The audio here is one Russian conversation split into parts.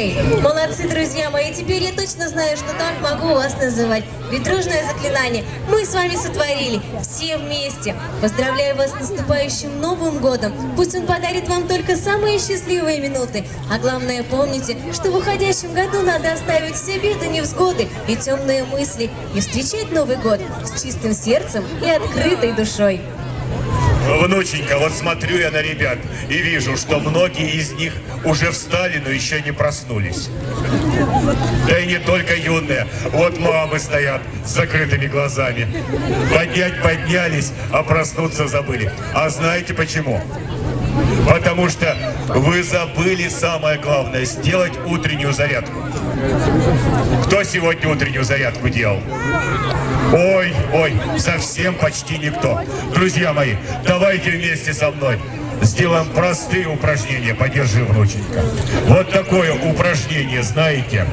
Молодцы, друзья мои, теперь я точно знаю, что так могу вас называть. Ведь дружное заклинание мы с вами сотворили, все вместе. Поздравляю вас с наступающим Новым Годом. Пусть он подарит вам только самые счастливые минуты. А главное, помните, что в уходящем году надо оставить все беды, невзгоды и темные мысли. И встречать Новый Год с чистым сердцем и открытой душой. Внученька, вот смотрю я на ребят и вижу, что многие из них уже встали, но еще не проснулись. Да и не только юные. Вот мамы стоят с закрытыми глазами. Поднять поднялись, а проснуться забыли. А знаете почему? Потому что вы забыли самое главное, сделать утреннюю зарядку. Кто сегодня утреннюю зарядку делал? Ой, ой, совсем почти никто. Друзья мои, давайте вместе со мной сделаем простые упражнения. Подержи, внученька. Вот такое упражнение, знаете?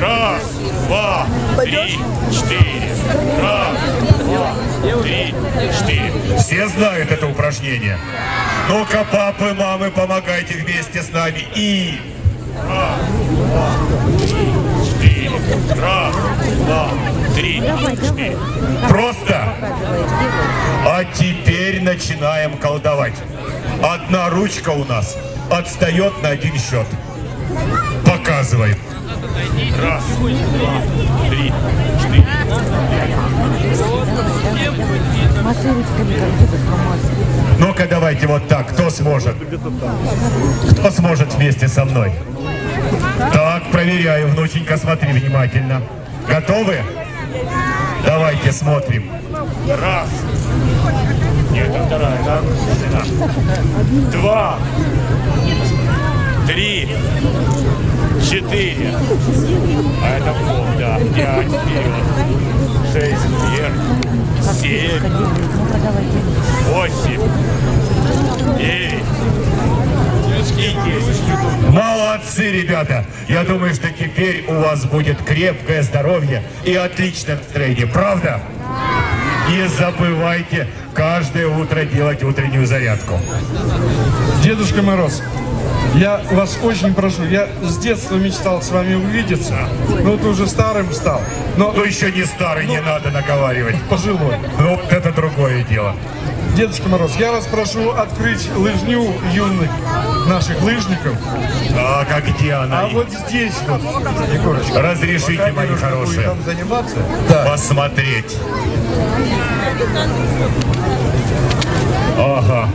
Раз, два, три, четыре. Раз, два, три, четыре. Все знают это упражнение? Ну-ка, папы, мамы, помогайте вместе с нами. И... Два, три. Раз, два, три. Просто. А теперь начинаем колдовать. Одна ручка у нас отстает на один счет. Показывай. Раз, два, три, четыре. Ну-ка, давайте вот так. Кто сможет? Кто сможет вместе со мной? Так, проверяю, внученька, смотри внимательно. Готовы? Давайте смотрим. Раз. Нет, это вторая, да? Два. Три. Четыре. А это пол, да. Пять вперед. Шесть вверх. Семь. Восемь. Девять. Молодцы, ребята! Я думаю, что теперь у вас будет крепкое здоровье и отличное настроение, правда? Не забывайте каждое утро делать утреннюю зарядку. Дедушка Мороз, я вас очень прошу, я с детства мечтал с вами увидеться, но ты уже старым стал, но Ну еще не старый, не надо наговаривать. пожилой. Ну, вот это другое дело. Дедушка Мороз, я вас прошу открыть лыжню юных наших лыжников, а где она? а вот здесь вот, Егорочка, Разрешите, мои хорошие, там заниматься. Да. посмотреть. Ага.